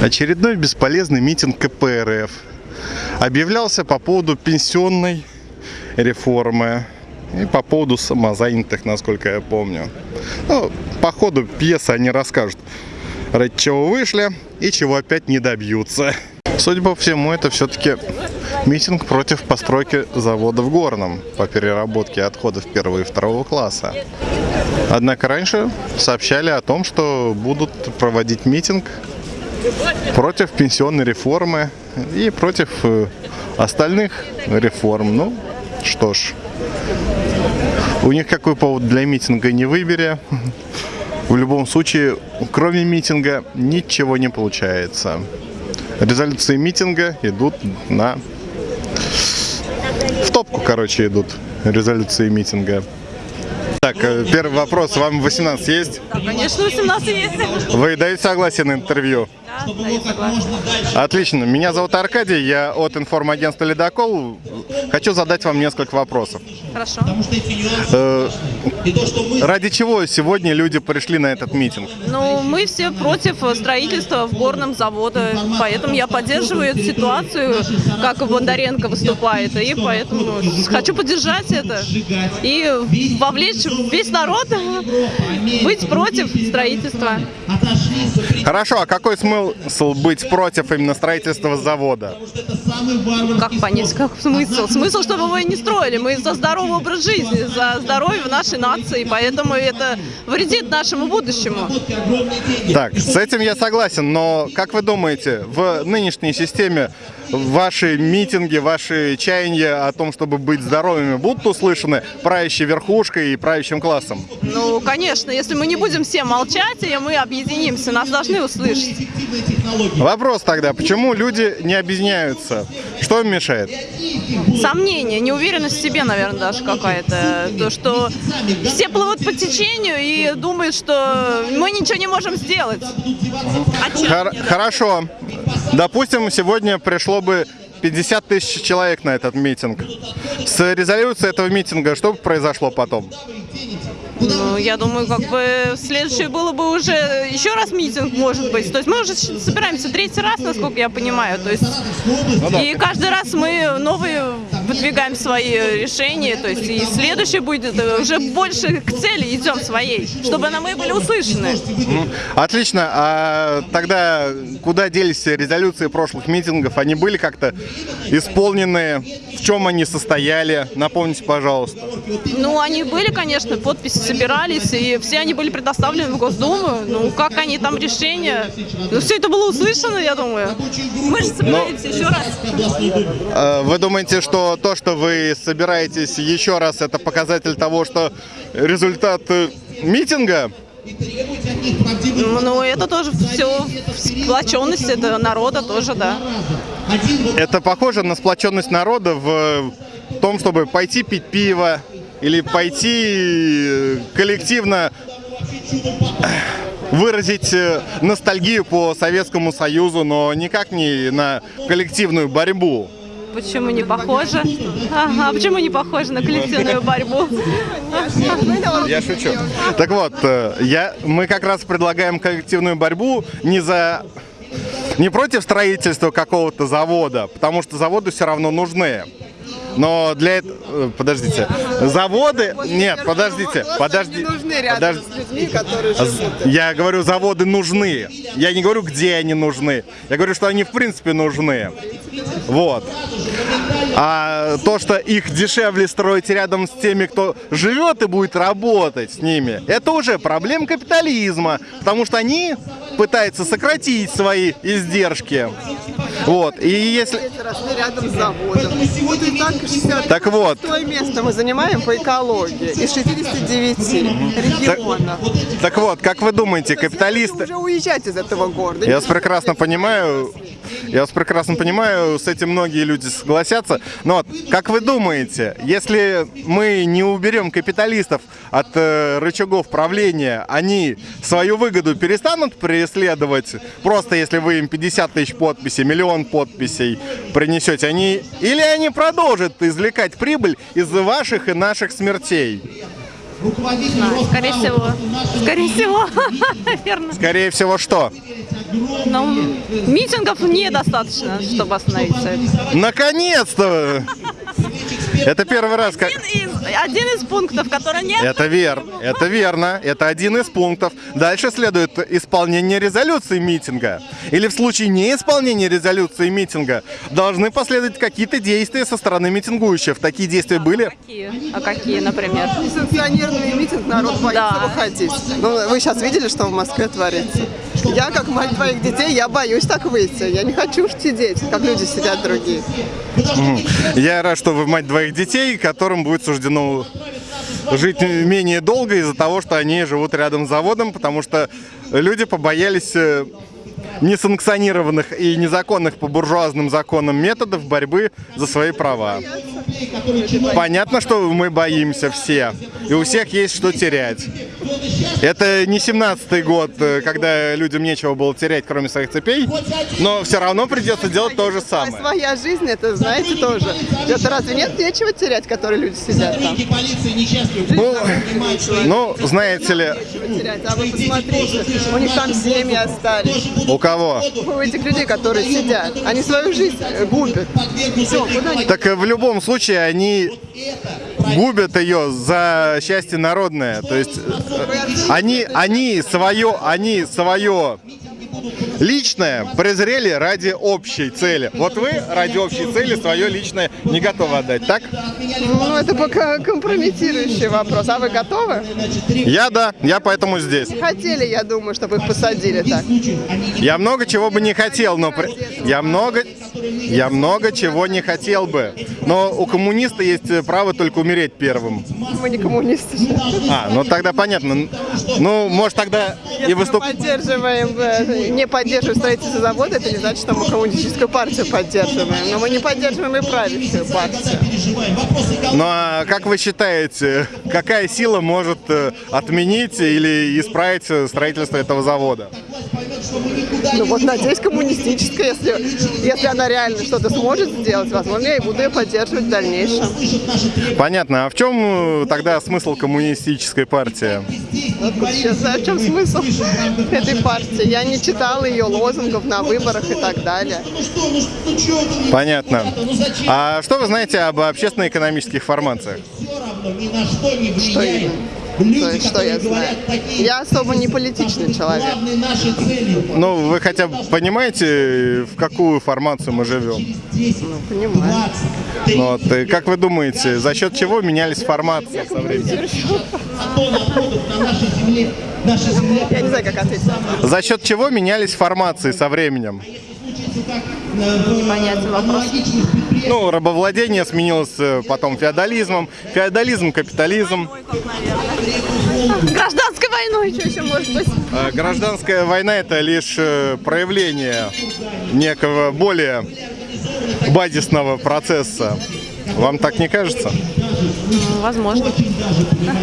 Очередной бесполезный митинг КПРФ объявлялся по поводу пенсионной реформы и по поводу самозанятых, насколько я помню. Ну, по ходу пьесы они расскажут, ради чего вышли и чего опять не добьются. Судя по всему, это все-таки митинг против постройки завода в Горном по переработке отходов первого и второго класса. Однако раньше сообщали о том, что будут проводить митинг против пенсионной реформы и против э, остальных реформ. Ну, что ж, у них какой повод для митинга не выбери. В любом случае, кроме митинга ничего не получается. Резолюции митинга идут на... В топку, короче, идут резолюции митинга. Так, э, первый вопрос. Вам 18 есть? Конечно, 18 есть. Вы даете согласие на интервью? Да, даю согласен. Отлично. Меня зовут Аркадий, я от информагентства «Ледокол». Хочу задать вам несколько вопросов. Хорошо. Э, ради чего сегодня люди пришли на этот митинг? Ну, мы все против строительства в горном завода, поэтому я поддерживаю эту ситуацию, как Бондаренко выступает, и поэтому хочу поддержать это и вовлечь весь народ быть против строительства. Хорошо, а какой смысл быть против именно строительства завода? Как понять, как смысл? Смысл, чтобы мы не строили. Мы за здоровый образ жизни, за здоровье нашей нации, поэтому это вредит нашему будущему. Так, с этим я согласен, но как вы думаете, в нынешней системе ваши митинги, ваши чаяния о том, чтобы быть здоровыми, будут услышаны правящей верхушкой и правящим классом? Ну, конечно, если мы не будем все молчать, и мы объединимся, нас должны услышать. Вопрос тогда, почему люди не объединяются? Что им мешает? Сомнения, неуверенность в себе, наверное, даже какая-то. То, что все плывут по течению и думают, что мы ничего не можем сделать. А? Хор- хорошо. Допустим, сегодня пришло бы 50 тысяч человек на этот митинг. С резолюцией этого митинга что бы произошло потом? Ну, я думаю, как бы следующее было бы уже еще раз митинг, может быть. То есть мы уже собираемся третий раз, насколько я понимаю. То есть и каждый раз мы новые выдвигаем свои решения. То есть и следующее будет э, уже больше к цели идем своей, чтобы на мы были услышаны. Отлично. А тогда куда делись резолюции прошлых митингов? Они были как-то исполнены? В чем они состояли? Напомните, пожалуйста. Ну, они были, конечно, подписи собирались, и все они были предоставлены в Госдуму. Ну, как они там решения? Ну, все это было услышано, я думаю. Мы же собираемся еще раз. А Вы думаете, что то, что вы собираетесь еще раз, это показатель того, что результат э, митинга? Ну, это тоже все сплоченность это народа тоже, да. Это похоже на сплоченность народа в том, чтобы пойти пить пиво или пойти э, коллективно выразить э, ностальгию по Советскому Союзу, но никак не на коллективную борьбу. Почему не похоже? А почему не похоже на коллективную борьбу? Я шучу. Так вот, э, я, мы как раз предлагаем коллективную борьбу не за не против строительства какого-то завода, потому что заводы все равно нужны. Но для этого... Подождите. Заводы... Нет, подождите. Подожди. подожди. Я говорю, заводы нужны. Я не говорю, где они нужны. Я говорю, что они в принципе нужны. Вот. А то, что их дешевле строить рядом с теми, кто живет и будет работать с ними, это уже проблема капитализма. Потому что они пытаются сократить свои издержки. Вот. И если... Рядом с заводом. Вот и так 60 Так вот. место мы занимаем по экологии из 69 регионов. Так вот, как вы думаете, капиталисты... Уже уезжать из этого города. Я вас прекрасно понимаю, я вас прекрасно понимаю, с этим многие люди согласятся. Но как вы думаете, если мы не уберем капиталистов от э, рычагов правления, они свою выгоду перестанут преследовать? Просто если вы им 50 тысяч подписей, миллион подписей принесете, они или они продолжат извлекать прибыль из ваших и наших смертей? Скорее всего. Скорее всего. Верно. Скорее всего, что? Но митингов недостаточно, чтобы остановиться. Наконец-то! Это первый раз, как... Один из, один из пунктов, который нет. Это верно, это верно, это один из пунктов. Дальше следует исполнение резолюции митинга. Или в случае неисполнения резолюции митинга должны последовать какие-то действия со стороны митингующих. Такие действия были? Какие? А какие, например? Несанкционированный митинг, народ боится Да. выходить. Ну, вы сейчас видели, что в Москве творится? Я, как мать двоих детей, я боюсь так выйти. Я не хочу уж сидеть, как люди сидят другие. Я рад, что вы мать двоих детей, которым будет суждено жить менее долго из-за того, что они живут рядом с заводом, потому что люди побоялись э, несанкционированных и незаконных по буржуазным законам методов борьбы за свои права. Понятно, что мы боимся все, и у всех есть что терять. Это не 17-й год, э, когда людям нечего было терять, кроме своих цепей, но все равно придется делать то же А самое. своя жизнь, это, знаете, тоже. Это разве нет нечего терять, которые люди сидят там? Ну, ну, знаете ли, терять. А вы посмотрите, у них там семьи остались. у кого? У этих людей, которые сидят, они свою жизнь э, губят. Все, куда они Так э, в любом случае они губят ее за счастье народное. То есть э, они, они свое, они свое личное презрели ради общей цели. Вот вы ради общей цели свое личное не готовы отдать, так? Ну, это пока компрометирующий вопрос. А вы готовы? Я да, я поэтому здесь. Хотели, я думаю, чтобы их посадили так. Я много чего бы не хотел, но я много, я много чего не хотел бы. Но у коммуниста есть право только умереть первым. Мы не коммунисты. А, ну тогда понятно. Ну, может тогда и Если мы поддерживаем, не поддерживаем строительство завода, это не значит, что мы коммунистическую партию поддерживаем. Но мы не поддерживаем и правящую партию. Ну а как вы считаете, какая сила может э, отменить или исправить э, строительство этого завода? Ну вот, надеюсь, коммунистическая, если, если она реально что-то сможет сделать, возможно, я и буду ее поддерживать в дальнейшем. Понятно. А в чем э, тогда смысл коммунистической партии? Откуда я знаю, в чем смысл этой партии. Я не читала ее лозунгов на выборах и так далее. Понятно. А что вы знаете об общественно-экономических формациях? Что именно? То есть, что я знаю? Я особо не политичный человек. Ну, вы хотя бы понимаете, в какую формацию мы живем? Ну, понимаю. Ну, вот, и как вы думаете, за счет чего менялись формации со временем? Я не знаю, как ответить. За счет чего менялись формации со временем? Непонятен вопрос. Ну, рабовладение сменилось э, потом феодализмом, феодализм, капитализм. Гражданской войной, что еще может быть? А Гражданская война это лишь э, проявление некого более базисного процесса. Вам так не кажется? Возможно.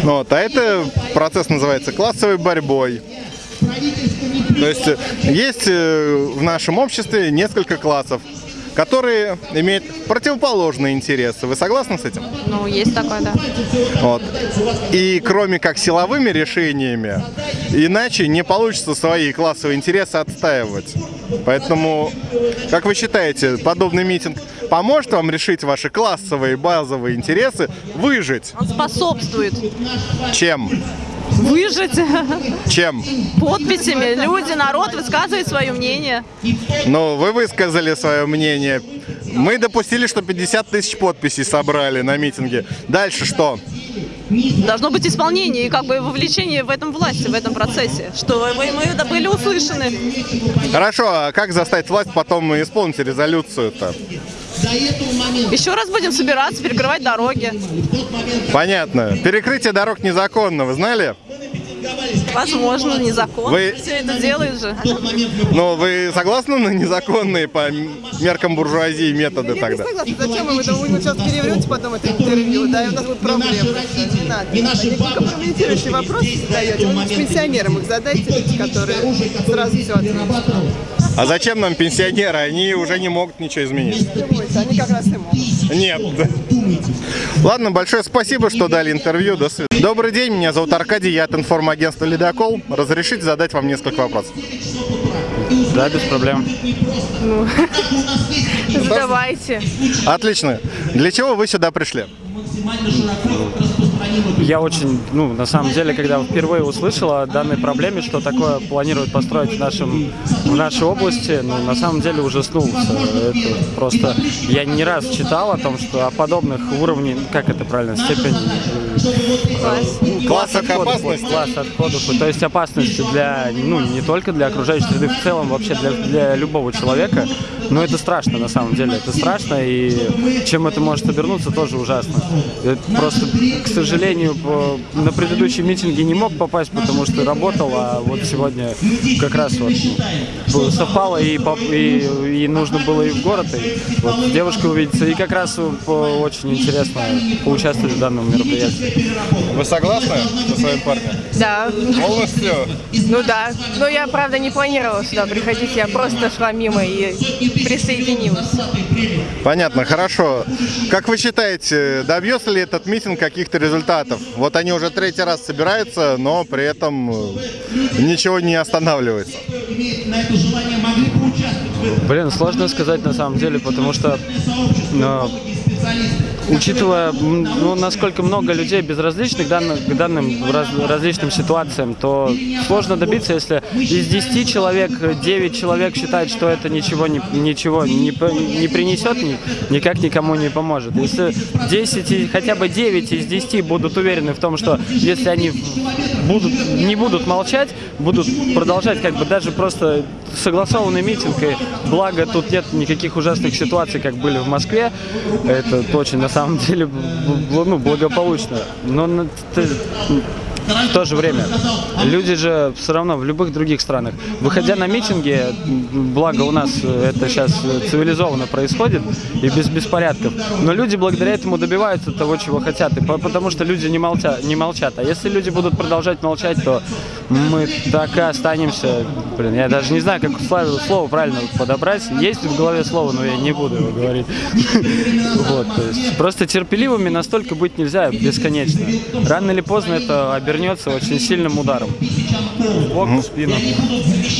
Ну, вот, а это процесс называется классовой борьбой. То есть э, есть э, в нашем обществе несколько классов, которые имеют противоположные интересы. Вы согласны с этим? Ну, есть такое, да. Вот. И кроме как силовыми решениями, иначе не получится свои классовые интересы отстаивать. Поэтому, как вы считаете, подобный митинг поможет вам решить ваши классовые базовые интересы, выжить? Он способствует Чем? Выжить Чем? подписями. Люди, народ высказывает свое мнение. Ну, вы высказали свое мнение. Мы допустили, что 50 тысяч подписей собрали на митинге. Дальше что? Должно быть исполнение и как бы вовлечение в этом власти, в этом процессе, что мы, мы были услышаны. Хорошо, а как заставить власть потом исполнить резолюцию-то? Еще раз будем собираться, перекрывать дороги. Понятно. Перекрытие дорог незаконно, вы знали? Возможно, незаконно. Вы- Все это делают же. Ну, вы согласны на незаконные по меркам буржуазии методы Я тогда? не согласна. Зачем вы? Вы сейчас переврете потом это интервью, да, и у нас будут проблемы. Не надо. Такие компрометирующие вопросы задаете. Пенсионерам их задайте, которые сразу все ответят. А зачем нам пенсионеры? Они уже не могут ничего изменить. Они как раз и могут. Нет. Ладно, большое спасибо, что дали интервью. До свидания. Добрый день, меня зовут Аркадий, я от информагентства «Ледокол». Разрешите задать вам несколько вопросов? Да, без проблем. Задавайте. Отлично. Для чего вы сюда пришли? Я очень, ну, на самом деле, когда впервые услышал о данной проблеме, что такое планируют построить в, нашем, в нашей области, ну, на самом деле ужаснулся. Это просто... Я не раз читал о том, что о подобных уровнях, как это правильно, степень... Класс. Класс отходов, Класс отходов. То есть опасности для, ну, не только для окружающей среды, в целом вообще для, для любого человека. Но это страшно, на самом деле. Это страшно, и чем это может обернуться, тоже ужасно. Это просто, к сожалению, по- на предыдущем митинге не мог попасть, потому что работал, а вот сегодня как раз вот совпало и, и, и нужно было и в город, и вот с девушкой увидеться. И как раз очень интересно поучаствовать в данном мероприятии. Вы согласны со своим парнем? Да. Полностью? Ну да. Но я, правда, не планировала сюда приходить. Я просто шла мимо и присоединилась. Понятно, хорошо. Как вы считаете, добьется ли этот митинг каких-то результатов? Вот они уже третий раз собираются, но при этом э, ничего не останавливается. Блин, сложно сказать на самом деле, потому что, ну, учитывая, ну, насколько много людей безразличных данным, к данным раз- различным ситуациям, то сложно добиться, если из 10 человек 9 человек считают, что это ничего не, ничего не, не принесет, ни- никак никому не поможет. Если 10, и- хотя бы 9 из 10 будут уверены в том, что если они будут, не будут молчать, будут продолжать как бы даже просто согласованный митинг, и благо тут нет никаких ужасных ситуаций, как были в Москве, это очень на самом деле ну, благополучно. Но в то же время люди же все равно в любых других странах, выходя на митинги, благо у нас это сейчас цивилизованно происходит и без беспорядков, но люди благодаря этому добиваются того, чего хотят, и по- потому что люди не молчат, не молчат. А если люди будут продолжать молчать, то мы так и останемся. Блин, я даже не знаю, как слово, слово правильно подобрать. Есть в голове слово, но я не буду его говорить. Вот, просто терпеливыми настолько быть нельзя бесконечно. Рано или поздно это обернется очень сильным ударом. Бок, в спину.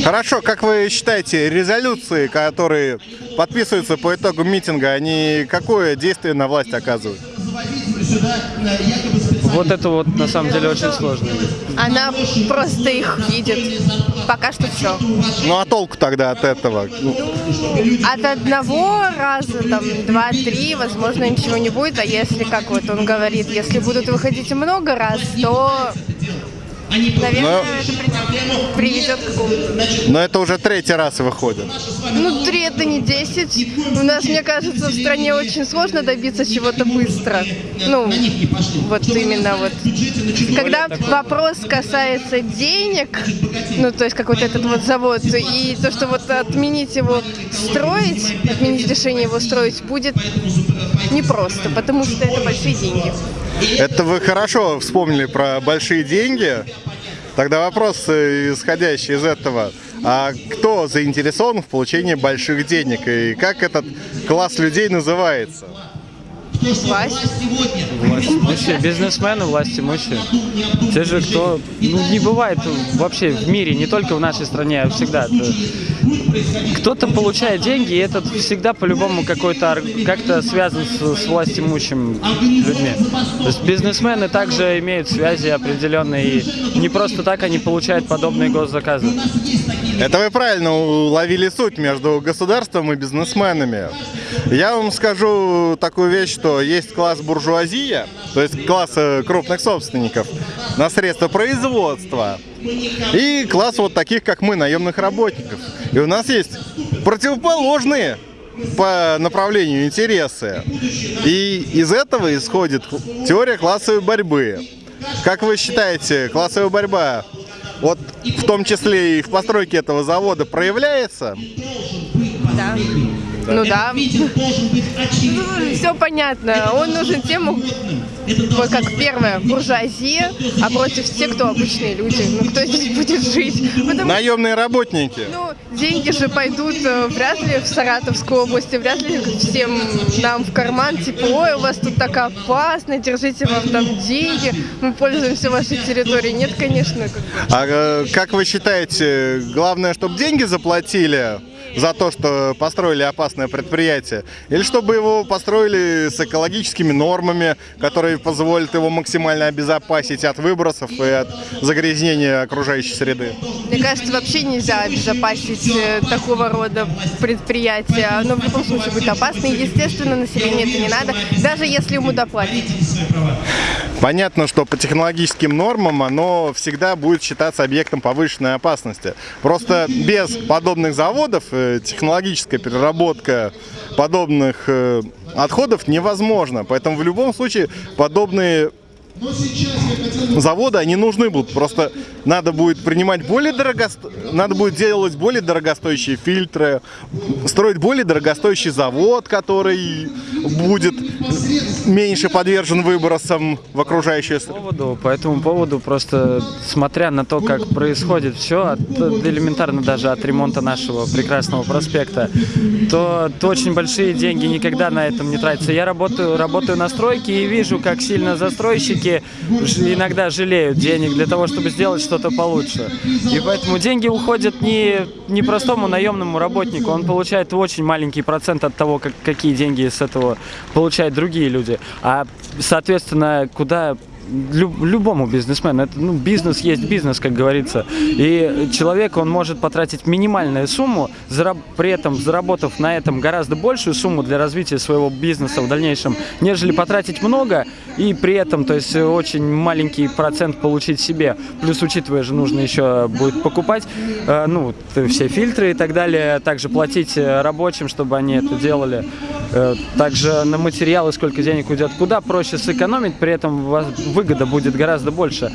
Хорошо, как вы считаете, резолюции, которые подписываются по итогу митинга, они какое действие на власть оказывают? Вот это вот на самом деле очень сложно. Она просто их видит. Пока что все. Ну а толку тогда от этого? Ну, От одного раза, там, два-три, возможно, ничего не будет. А если, как вот он говорит, если будут выходить много раз, то, наверное, Но- это при- приведет к какому-то Но это уже третий раз выходит. Ну, три это не 10. У нас, мне кажется, в стране очень сложно добиться чего-то быстро. Ну, вот именно вот. Когда вопрос касается денег, ну, то есть как вот этот вот завод, и то, что вот отменить его строить, отменить решение его строить, будет непросто, потому что это большие деньги. Это вы хорошо вспомнили про большие деньги. Тогда вопрос, э, исходящий из этого. А кто заинтересован в получении больших денег? И как этот класс людей называется? Власть. Власть имущие, бизнесмены, власть имущие. Те же, кто... Ну, не бывает вообще в мире, не только в нашей стране, а всегда. Кто-то получает деньги, и это всегда по-любому какой-то как-то связан с, с власть имущими людьми. То есть бизнесмены также имеют связи определенные, и не просто так они получают подобные госзаказы. Это вы правильно уловили суть между государством и бизнесменами. Я вам скажу такую вещь, что есть класс буржуазия, то есть класс э, крупных собственников на средства производства, и класс вот таких, как мы, наемных работников. И у нас есть противоположные по направлению интересы. И из этого исходит теория классовой борьбы. Как вы считаете, классовая борьба вот в том числе и в постройке этого завода проявляется? Да. Ну да. Все понятно. Он нужен тем, вот как первое, буржуазия, а против тех, кто обычные люди. Ну кто здесь будет жить? Потому Наемные работники. ну, деньги же пойдут э, вряд ли в Саратовскую область, вряд ли всем нам в карман, типа, ой, у вас тут так опасно, держите вам там деньги, мы пользуемся вашей территорией. Нет, конечно. как. А э, как вы считаете, главное, чтобы деньги заплатили за то, что построили опасное предприятие? Или чтобы его построили с экологическими нормами, которые позволят его максимально обезопасить от выбросов и от загрязнения окружающей среды? Мне кажется, вообще нельзя обезопасить э, такого рода предприятия. Оно в любом случае будет опасно, и, естественно, населению это не надо, даже если ему доплатить. Понятно, что по технологическим нормам оно всегда будет считаться объектом повышенной опасности. Просто без подобных заводов э, технологическая переработка подобных э, отходов невозможна. Поэтому в любом случае подобные заводы, они нужны будут. Просто надо будет принимать более дорогосто... надо будет делать более дорогостоящие фильтры, строить более дорогостоящий завод, который будет меньше подвержен выбросам в окружающую среду. поводу, по этому поводу просто смотря на то, как происходит все, от, элементарно даже от ремонта нашего прекрасного проспекта, то, то очень большие деньги никогда на этом не тратятся. Я работаю, работаю на стройке и вижу, как сильно застройщики ж- иногда жалеют денег для того, чтобы сделать что-то получше. И поэтому деньги уходят не, не простому наемному работнику, он получает очень маленький процент от того, как, какие деньги с этого получают другие люди. А, соответственно, куда лю- любому бизнесмену. Это, ну, бизнес есть бизнес, как говорится. И человек, он может потратить минимальную сумму, зараб- при этом заработав на этом гораздо большую сумму для развития своего бизнеса в дальнейшем, нежели потратить много и при этом, то есть очень маленький процент получить себе. Плюс, учитывая же, нужно еще будет покупать, э, ну, т- все фильтры и так далее, также платить э, рабочим, чтобы они это делали. Э, Также на материалы сколько денег уйдет. Куда проще сэкономить, при этом выгода будет гораздо больше.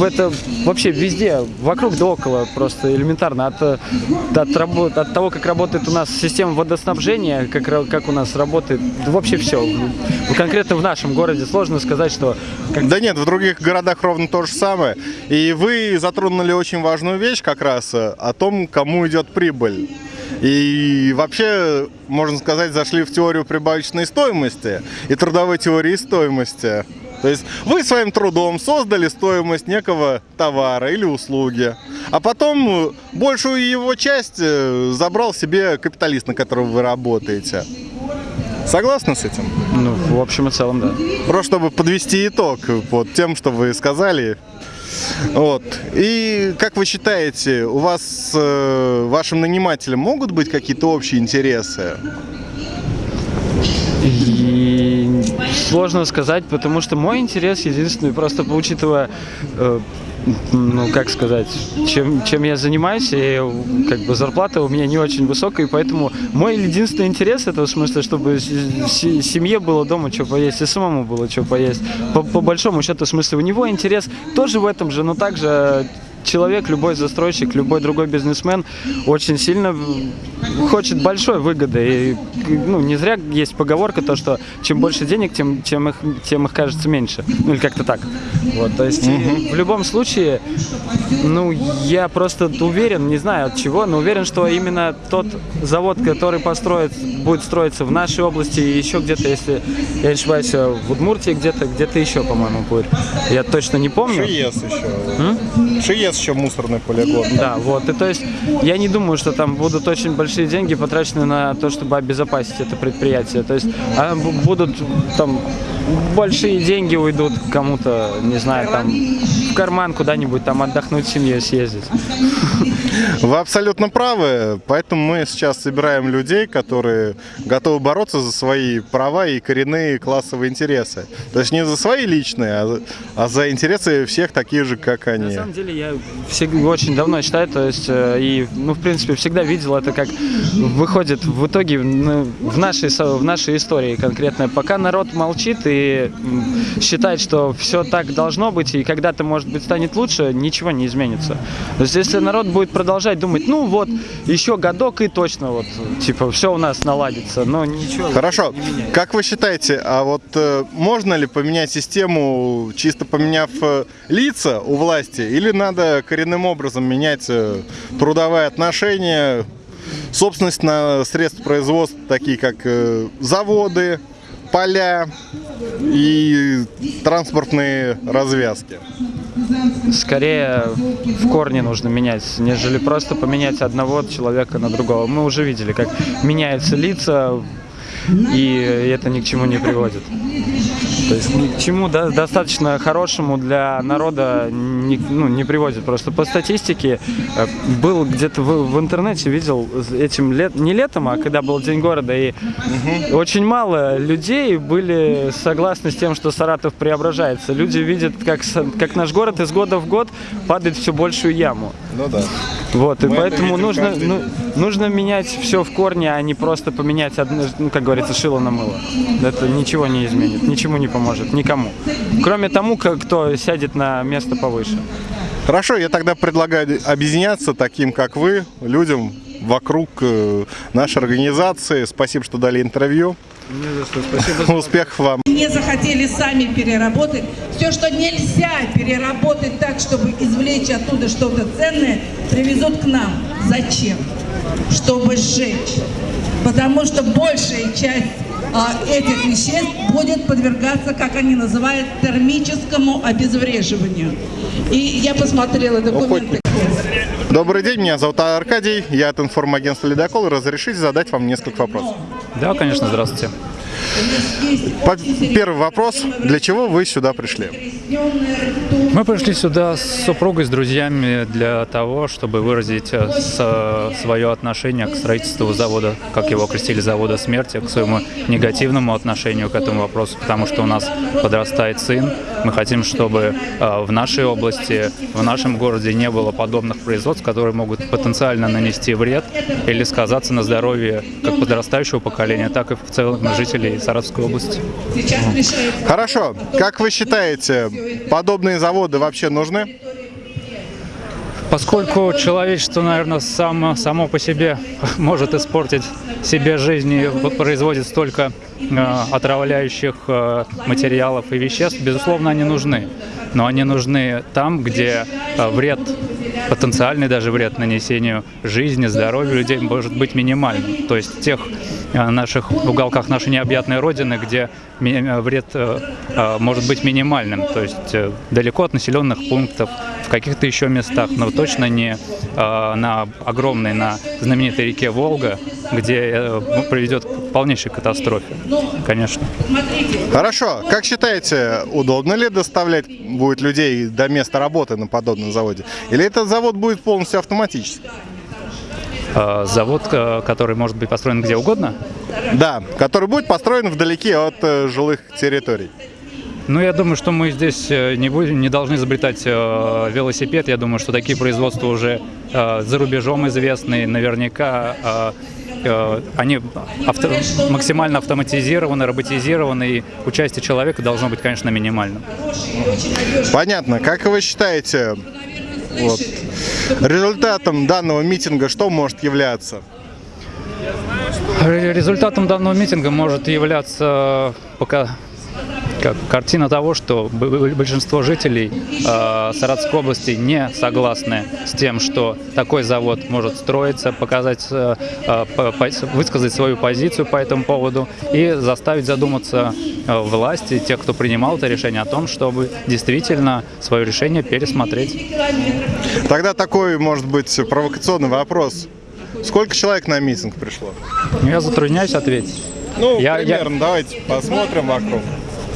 Это вообще везде, вокруг да около, просто элементарно. От, э, от, рабо- от того, как работает у нас система водоснабжения, как, как у нас работает, вообще все. Конкретно в нашем городе сложно сказать, что как Да нет, в других городах ровно то же самое. И вы затронули очень важную вещь как раз э, о том, кому идет прибыль. И вообще, можно сказать, зашли в теорию прибавочной стоимости и трудовой теории стоимости. То есть вы своим трудом создали стоимость некого товара или услуги, а потом э, большую его часть э, забрал себе капиталист, на которого вы работаете. Согласны с этим? ну, в общем и целом, да. Просто чтобы подвести итог под тем, что вы сказали. Вот. И как вы считаете, у вас с э, вашим нанимателем могут быть какие-то общие интересы? Сложно сказать, потому что мой интерес единственный, просто учитывая, э, ну как сказать, чем, чем я занимаюсь, и как бы зарплата у меня не очень высокая, и поэтому мой единственный интерес это в смысле, чтобы семье было дома что поесть, и самому было что поесть. По, по большому счету, в смысле, у него интерес тоже в этом же, но также человек, любой застройщик, любой другой бизнесмен очень сильно хочет большой выгоды. И ну, не зря есть поговорка, то, что чем больше денег, тем, тем, их, тем их кажется меньше. Ну или как-то так. Вот, то есть и в любом случае, ну, я просто уверен, не знаю от чего, но уверен, что именно тот завод, который построит, будет строиться в нашей области и еще где-то, если я не ошибаюсь, в Удмуртии где-то, где-то еще, по-моему, будет. Я точно не помню. Шиес еще. Шиес еще мусорный полигон. Да, вот. И то есть я не думаю, что там будут очень большие деньги потрачены на то, чтобы обезопасить это предприятие. То есть а, бу- будут там большие деньги уйдут кому-то, не знаю, там в карман куда-нибудь там отдохнуть с семьей съездить. Вы абсолютно правы, поэтому мы сейчас собираем людей, которые готовы бороться за свои права и коренные классовые интересы. То есть не за свои личные, а за, а за интересы всех таких же, как На они. самом деле я всег- очень давно читаю, то есть, э, и, ну, в принципе, всегда видел это, как выходит в итоге ну, в, нашей, в нашей истории конкретно. Пока народ молчит и считает, что все так должно быть, и когда-то, может быть, станет лучше, ничего не изменится. То есть, если народ будет продолжать думать, ну, вот, еще годок и точно, вот, типа, все у нас наладится, но ничего. Хорошо. не. Как вы считаете, а вот э, можно ли поменять систему, чисто поменяв э, лица у власти, или надо коренным образом менять э, трудовые отношения, собственность на средства производства, такие как э, заводы, поля и транспортные развязки? скорее в корне нужно менять, нежели просто поменять одного человека на другого. Мы уже видели, как меняются лица, и это ни к чему не приводит. То есть ни к чему да, достаточно хорошему для народа не, ну, не приводит. Просто по статистике э, был где-то в, в интернете видел этим лет, не летом, а когда был День города, и очень мало людей были согласны с тем, что Саратов преображается. Люди видят, как, как наш город из года в год падает все большую яму. Ну да. Вот, и Мы поэтому нужно, каждый ну, нужно менять все в корне, а не просто поменять, одно, ну, как говорится, шило на мыло. Это ничего не изменит, ничему не поможет, никому. Кроме тому, как- кто сядет на место повыше. Хорошо, я тогда предлагаю объединяться таким, как вы, людям вокруг э, нашей организации. Спасибо, что дали интервью. Успехов вам. не захотели сами переработать. Все, что нельзя переработать так, чтобы извлечь оттуда что-то ценное, привезут к нам. Зачем? Чтобы сжечь. Потому что большая часть этих веществ будет подвергаться, как они называют, термическому обезвреживанию. И я посмотрела документы. Добрый день, меня зовут Аркадий, я от информагентства «Ледокол». Разрешите задать вам несколько вопросов. Да, конечно, здравствуйте. Первый вопрос. Для чего вы сюда пришли? Мы пришли сюда с супругой, с друзьями для того, чтобы выразить э, свое отношение к строительству завода, как его окрестили, завода смерти, к своему негативному отношению к этому вопросу, потому что у нас подрастает сын. Мы хотим, чтобы э, в нашей области, в нашем городе не было подобных производств, которые могут потенциально нанести вред или сказаться на здоровье как подрастающего поколения, так и в целом жителей Саратовской области. Хорошо. Как вы считаете, подобные заводы вообще нужны? Поскольку человечество, наверное, само, само по себе может испортить себе жизнь и производит столько э, отравляющих э, материалов и веществ, безусловно, они нужны. Но они нужны там, где э, вред, потенциальный даже вред нанесению жизни, здоровью людей может быть минимальным. То есть в тех э, наших уголках нашей необъятной родины, где э, вред э, э, может быть минимальным, то есть э, далеко от населенных пунктов, в каких-то еще местах, но точно не э, на огромной, на знаменитой реке Волга, где э, приведет к полнейшей катастрофе. Конечно. Хорошо. Как считаете, удобно ли доставлять будет людей до места работы на подобном заводе? Или этот завод будет полностью автоматический? Э, Завод, э, который может быть построен где угодно, Да, который будет построен вдалеке от э, жилых территорий. Ну, я думаю, что мы здесь э, не будем, не должны изобретать э, велосипед. Я думаю, что такие производства уже э, за рубежом известны. Наверняка э, э, они авто- максимально автоматизированы, роботизированы, и участие человека должно быть, конечно, минимальным. Понятно. Как вы считаете, вот, результатом данного митинга что может являться? Ре- Результатом данного митинга может являться пока как картина того, что большинство жителей э, Саратовской области не согласны с тем, что такой завод может строиться, показать, э, э, по- высказать свою позицию по этому поводу и заставить задуматься э, власти, тех, кто принимал это решение, о том, чтобы действительно свое решение пересмотреть. Тогда такой, может быть, провокационный вопрос. Сколько человек на митинг пришло? Я затрудняюсь ответить. Ну, Я- я- примерно, давайте посмотрим вокруг.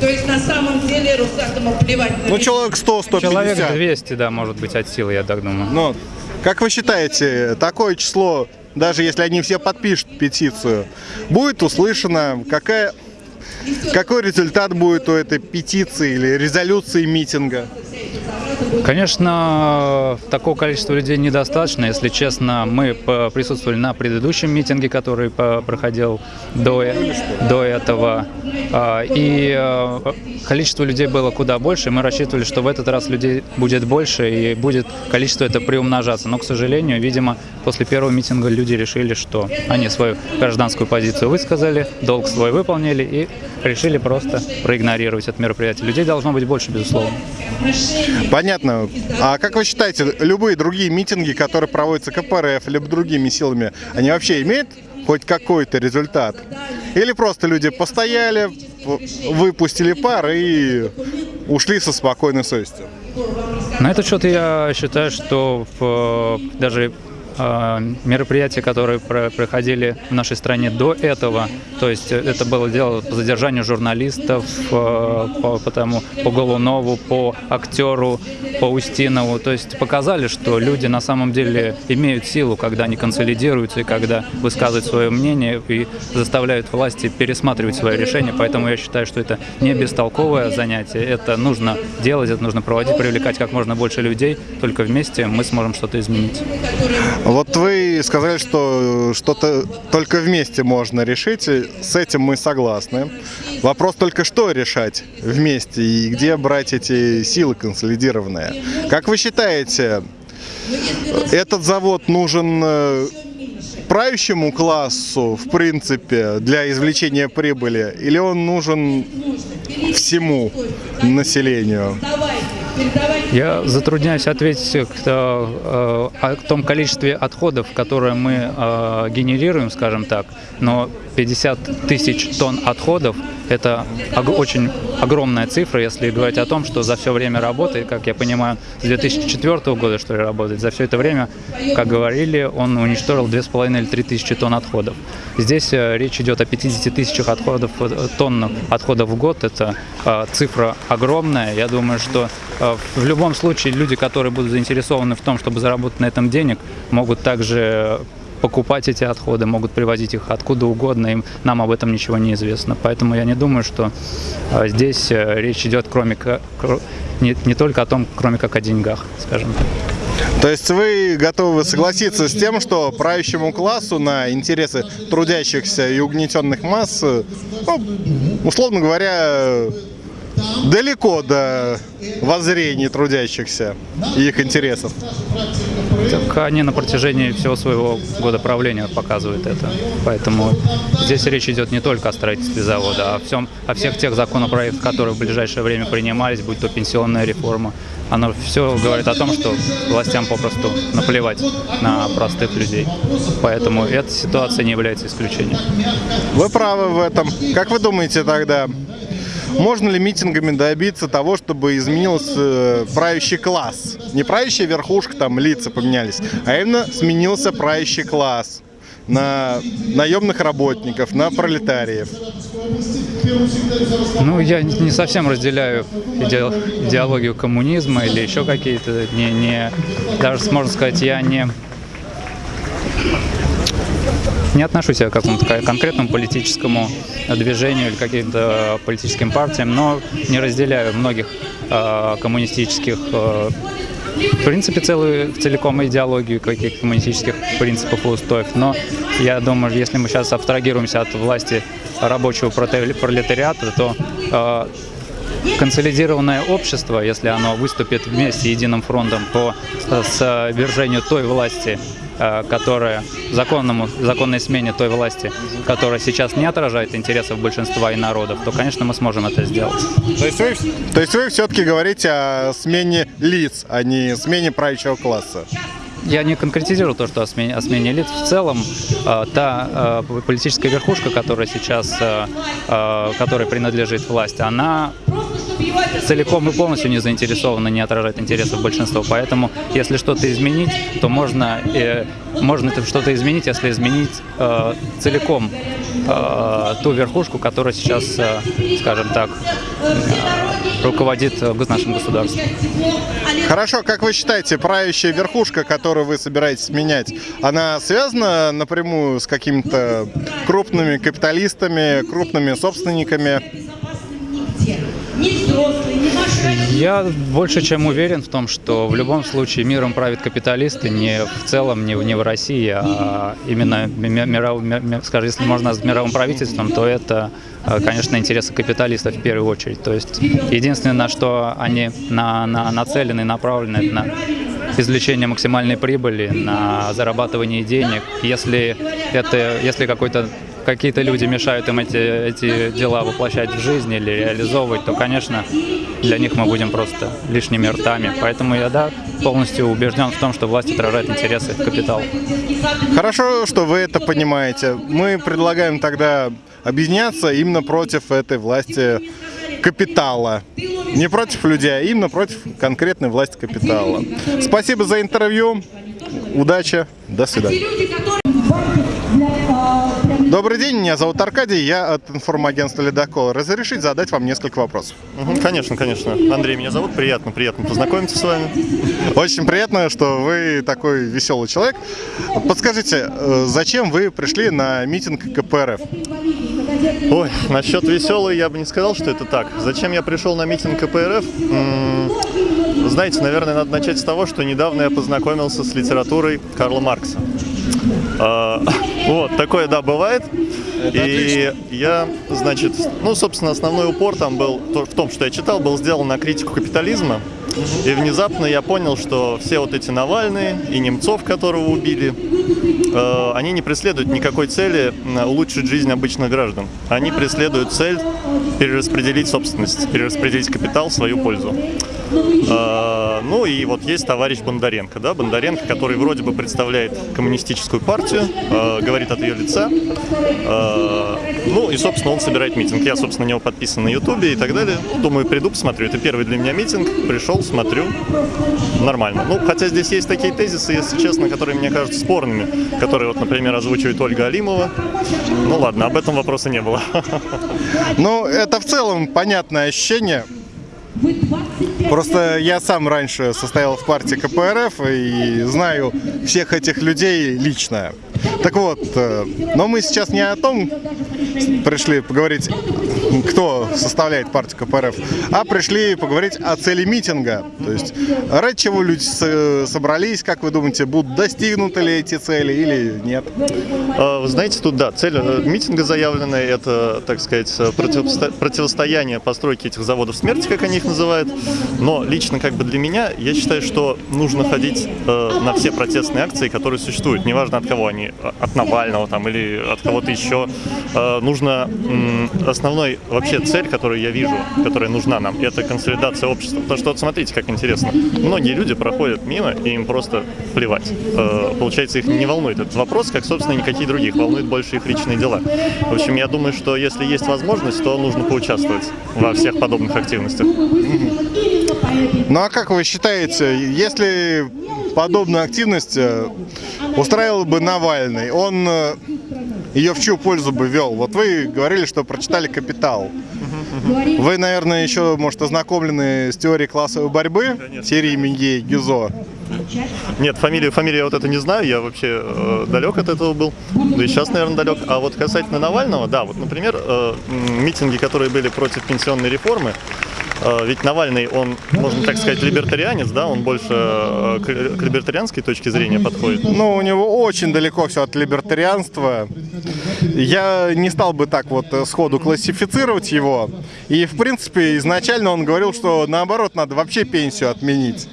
То есть на самом деле Росатому плевать на Ну, человек 100-150. Человек 200, да, может быть, от силы, я так думаю. Ну, как вы считаете, такое число, даже если они все подпишут петицию, будет услышано? Какая, какой результат будет у этой петиции или резолюции митинга? Конечно, такого количества людей недостаточно. Если честно, мы присутствовали на предыдущем митинге, который проходил до, до этого. А, И э, количество людей было куда больше. Мы рассчитывали, что в этот раз людей будет больше и будет количество это приумножаться. Но, к сожалению, видимо, после первого митинга люди решили, что они свою гражданскую позицию высказали, долг свой выполнили и решили просто проигнорировать это мероприятие. Людей должно быть больше, безусловно. Понятно. А как вы считаете, любые другие митинги, которые проводятся КПРФ, либо другими силами, они вообще имеют хоть какой-то результат? Или просто люди постояли, выпустили пар и ушли со спокойной совестью? На этот счет я считаю, что в, э, даже мероприятия, которые про- проходили в нашей стране до этого, то есть э, это было дело по задержанию журналистов, э, по, по тому, по Голунову, по актеру, по Устинову, то есть показали, что люди на самом деле имеют силу, когда они консолидируются и когда высказывают свое мнение и заставляют власти пересматривать свои решения, поэтому я считаю, что это не бестолковое занятие, это нужно делать, это нужно проводить, привлекать как можно больше людей, только вместе мы сможем что-то изменить. Вот вы сказали, что что-то только вместе можно решить. С этим мы согласны. Вопрос только, что решать вместе и где брать эти силы консолидированные. Как вы считаете, этот завод нужен э, правящему классу, в принципе, для извлечения прибыли, или он нужен всему населению? Я затрудняюсь ответить к, э, о том количестве отходов, которые мы э, генерируем, скажем так, но 50 тысяч тонн отходов – это очень огромная цифра, если говорить о том, что за все время работы, как я понимаю, с 2004 года, что ли, работает, за все это время, как говорили, он уничтожил 2,5 или 3 тысячи тонн отходов. Здесь э, речь идет о 50 тысячах отходов, э, тонн отходов в год, это э, цифра огромная. Я думаю, что в любом случае люди, которые будут заинтересованы в том, чтобы заработать на этом денег, могут также покупать эти отходы, могут привозить их откуда угодно, им, нам об этом ничего не известно. Поэтому я не думаю, что э, здесь э, речь идет кроме не, не только о том, кроме как о деньгах, скажем так. То есть вы готовы согласиться с тем, что правящему классу на интересы трудящихся и угнетенных масс, э, ну, условно говоря, далеко до воззрений трудящихся и их интересов? Так они на протяжении всего своего года правления показывают это. Поэтому здесь речь идет не только о строительстве завода, а о, всем, о всех тех законопроектах, которые в ближайшее время принимались, будь то пенсионная реформа. Оно все говорит о том, что властям попросту наплевать на простых людей. Поэтому эта ситуация не является исключением. Вы правы в этом. Как вы думаете тогда, можно ли митингами добиться того, чтобы изменился э, правящий класс? Не правящая верхушка, там лица поменялись, а именно сменился правящий класс на наемных работников, на пролетариев. Ну, я не не совсем разделяю иде- идеологию коммунизма или еще какие-то, не, не, даже можно сказать, я не, не отношусь я к какому-то ко- конкретному политическому движению или каким-то политическим партиям, но не разделяю многих э, коммунистических э, в принципе, целую, целиком идеологию каких-то коммунистических принципов и устоев. Но я думаю, если мы сейчас абстрагируемся от власти рабочего пролетариата, то э, консолидированное общество, если оно выступит вместе единым фронтом по свержению той власти, которая законному, законной смене той власти, которая сейчас не отражает интересов большинства и народов, то, конечно, мы сможем это сделать. То есть вы, то есть вы все-таки говорите о смене лиц, а не смене правящего класса? Я не конкретизирую то, что о смене, о смене лиц. В целом, э, та э, политическая верхушка, которая сейчас, э, э, которой принадлежит власть, она целиком и полностью не заинтересована, не отражает интересов большинства. Поэтому, если что-то изменить, то можно, э, можно что-то изменить, если изменить э, целиком э, ту верхушку, которая сейчас, э, скажем так, э, руководит нашим государством. Хорошо, как вы считаете, правящая верхушка, которую вы собираетесь менять, она связана напрямую с какими-то крупными капиталистами, крупными собственниками? Я больше чем уверен в том, что в любом случае миром правят капиталисты не в целом, не, в- не в России, а именно, ми- миров- ми- ми- скажем, если можно с мировым правительством, то это, э, конечно, интересы капиталистов в первую очередь. То есть единственное, на что они на, на, нацелены, направлены, это на извлечение максимальной прибыли, на зарабатывание денег. Если это, если какой-то какие-то люди мешают им эти, эти дела воплощать в жизнь или реализовывать, то, конечно, для них мы будем просто лишними ртами. Поэтому я, да, полностью убежден в том, что власть отражает интересы капитала. Хорошо, что вы это понимаете. Мы предлагаем тогда объединяться именно против этой власти капитала. Не против людей, а именно против конкретной власти капитала. Спасибо за интервью. Удачи. До свидания. Добрый день, меня зовут Аркадий, я от информагентства «Ледокол». Разрешить задать вам несколько вопросов? Мгм, Конечно, конечно. Андрей меня зовут, приятно, приятно познакомиться с вами. Очень приятно, что вы такой веселый человек. Подскажите, э, зачем вы пришли на митинг КПРФ? Ой, насчет веселый я бы не сказал, что это так. Зачем я пришел на митинг КПРФ? М, Знаете, наверное, надо начать с того, что недавно я познакомился с литературой Карла Маркса. А, Вот, такое, да, бывает. И я, значит, ну, собственно, основной упор там был в том, что я читал, был сделан на критику капитализма. И внезапно я понял, что все вот эти Навальные и Немцов, которого убили, э, они не преследуют никакой цели улучшить жизнь обычных граждан. Они преследуют цель перераспределить собственность, перераспределить капитал в свою пользу. Э, Ну и вот есть товарищ Бондаренко, да, Бондаренко, который вроде бы представляет коммунистическую партию, э, говорит от ее лица. Э, Ну и, собственно, он собирает митинг. Я, собственно, на него подписан на Ютубе и так далее. Думаю, приду, посмотрю. Это первый для меня митинг. Пришел, смотрю. Нормально. Ну, хотя здесь есть такие тезисы, если честно, которые мне кажутся спорными, которые, вот, например, озвучивает Ольга Алимова. Ну ладно, об этом вопроса не было. Ну, это в целом понятное ощущение. Просто я сам раньше состоял в партии КПРФ и знаю всех этих людей лично. Так вот, э, но мы сейчас не о том пришли поговорить, кто составляет партию КПРФ, а пришли поговорить о цели митинга. То есть, ради чего люди собрались, как вы думаете, будут достигнуты ли эти цели или нет? А, Вы знаете, тут, да, цель э, митинга заявленная, это, так сказать, противосто- противостояние постройки этих заводов смерти, как они их называют. Но лично как бы для меня, я считаю, что нужно ходить э, на все протестные акции, которые существуют, неважно от кого они, от Навального там или от кого-то еще. Э, нужно, основной вообще цель, которую я вижу, которая нужна нам, это консолидация общества. Потому что вот смотрите, как интересно. Многие люди проходят мимо, и им просто плевать. Э, получается, их не волнует этот вопрос, как, собственно, никакие других. Волнует больше их личные дела. В общем, я думаю, что если есть возможность, то нужно поучаствовать во всех подобных активностях. Ну а как вы считаете, если подобную активность э, устраивал бы Навальный, он э, ее в чью пользу бы вел? Вот вы говорили, что прочитали «Капитал». Вы, наверное, еще, может, ознакомлены с теорией классовой борьбы, серии Мингей, Гизо. Нет, фамилию, фамилию я вот это не знаю, я вообще э, далек от этого был, да и сейчас, наверное, далек. А вот касательно Навального, да, вот, например, э, митинги, которые были против пенсионной реформы, ведь Навальный, он, можно так сказать, либертарианец, да, он больше э, к либертарианской точке зрения подходит. Ну, у него очень далеко все от либертарианства. Я не стал бы так вот э, сходу классифицировать его. И, в принципе, изначально он говорил, что наоборот, надо вообще пенсию отменить.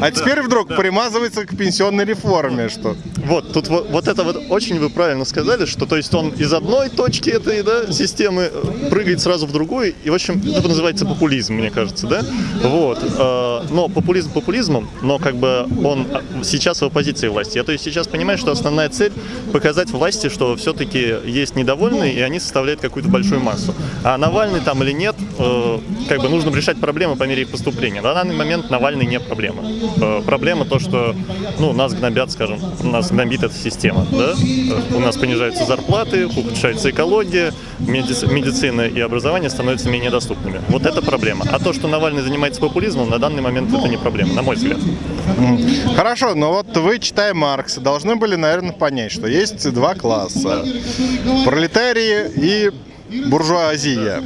А теперь вдруг примазывается к пенсионной реформе, что... Вот, тут вот, вот это вот очень вы правильно сказали, что то есть он из одной точки этой да, системы э, прыгает сразу в другую, и в общем это называется популизм, мне кажется, да? Вот. э, Но популизм популизмом, но как бы он а, сейчас в оппозиции власти. Я то есть сейчас понимаю, что основная цель показать власти, что все-таки есть недовольные, и они составляют какую-то большую массу. А Навальный там или нет, э, как бы нужно решать проблемы по мере их поступления. На данный момент Навальный не проблема. Э, Проблема то, что ну, нас гнобят, скажем, нас гнобит эта система. Да? У нас понижаются зарплаты, ухудшается экология, меди- медицина и образование становятся менее доступными. Вот это проблема. А то, что Навальный занимается популизмом, на данный момент это не проблема, на мой взгляд. Хорошо, но вот вы, читая Маркса, должны были, наверное, понять, что есть два класса. Пролетарии и буржуазия.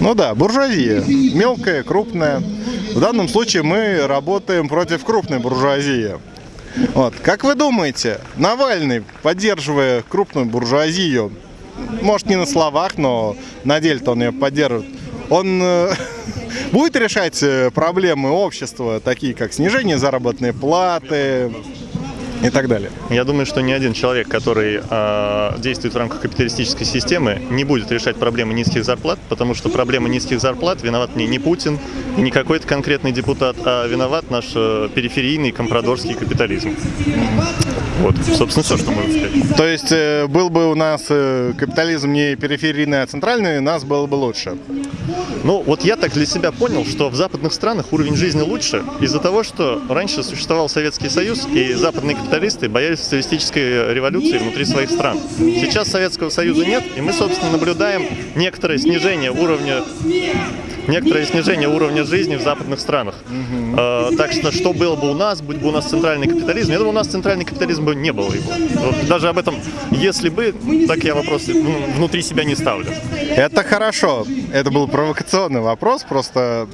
Ну да, буржуазия. Мелкая, крупная. В данном случае мы работаем против крупной буржуазии. Вот. Как вы думаете, Навальный, поддерживая крупную буржуазию, может не на словах, но на деле-то он ее поддерживает, он э, будет решать э, проблемы общества, такие как снижение заработной платы и так далее? Я думаю, что ни один человек, который э, действует в рамках капиталистической системы, не будет решать проблемы низких зарплат, потому что проблема низких зарплат виноват не, не Путин не какой-то конкретный депутат, а виноват наш э, периферийный компрадорский капитализм. Вот, собственно, все, что можно сказать. То есть э, был бы у нас э, капитализм не периферийный, а центральный, нас было бы лучше. Ну, вот я так для себя понял, что в западных странах уровень жизни лучше из-за того, что раньше существовал Советский Союз, и западные капиталисты боялись социалистической революции внутри своих стран. Сейчас Советского Союза нет, и мы, собственно, наблюдаем некоторое снижение уровня некоторое снижение уровня жизни в западных странах. Э, так что, что было бы у нас, будь бы у нас центральный капитализм, я думаю, у нас центральный капитализм бы не было его. Вот даже об этом, если бы, так я вопрос ну, внутри себя не ставлю. Это хорошо. Это был провокационный вопрос, просто